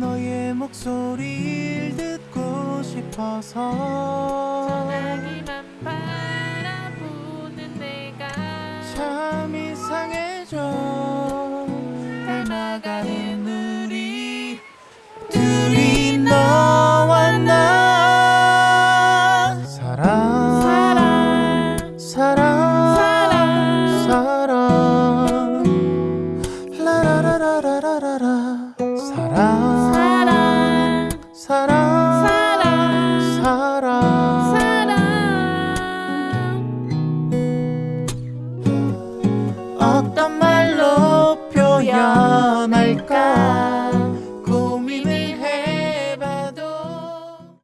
너의 목소리를 듣고 싶어서 전화기만 사랑 사랑 사랑 사랑 사랑 사랑 어떤 말로 표현할까